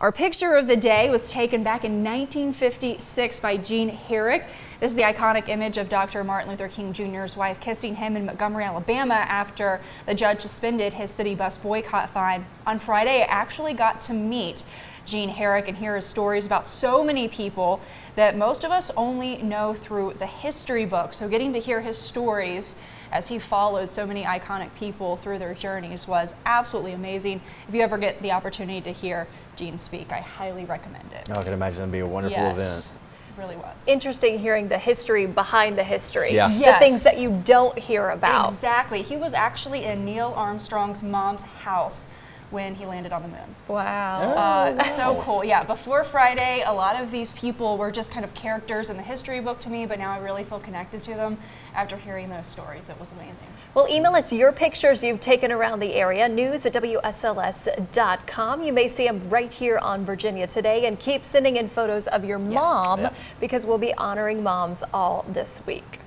Our picture of the day was taken back in 1956 by Gene Herrick. This is the iconic image of Dr. Martin Luther King Jr.'s wife kissing him in Montgomery, Alabama after the judge suspended his city bus boycott fine. On Friday, I actually got to meet Gene Herrick and hear his stories about so many people that most of us only know through the history book. So getting to hear his stories as he followed so many iconic people through their journeys was absolutely amazing. If you ever get the opportunity to hear Gene speak, I highly recommend it. Oh, I can imagine it'd be a wonderful yes. event really was. Interesting hearing the history behind the history. Yeah. The things that you don't hear about. Exactly. He was actually in Neil Armstrong's mom's house when he landed on the moon. Wow. Uh, so cool. Yeah, before Friday, a lot of these people were just kind of characters in the history book to me, but now I really feel connected to them after hearing those stories. It was amazing. Well, email us your pictures you've taken around the area, news at WSLS.com. You may see them right here on Virginia Today and keep sending in photos of your mom Yeah. because we'll be honoring moms all this week.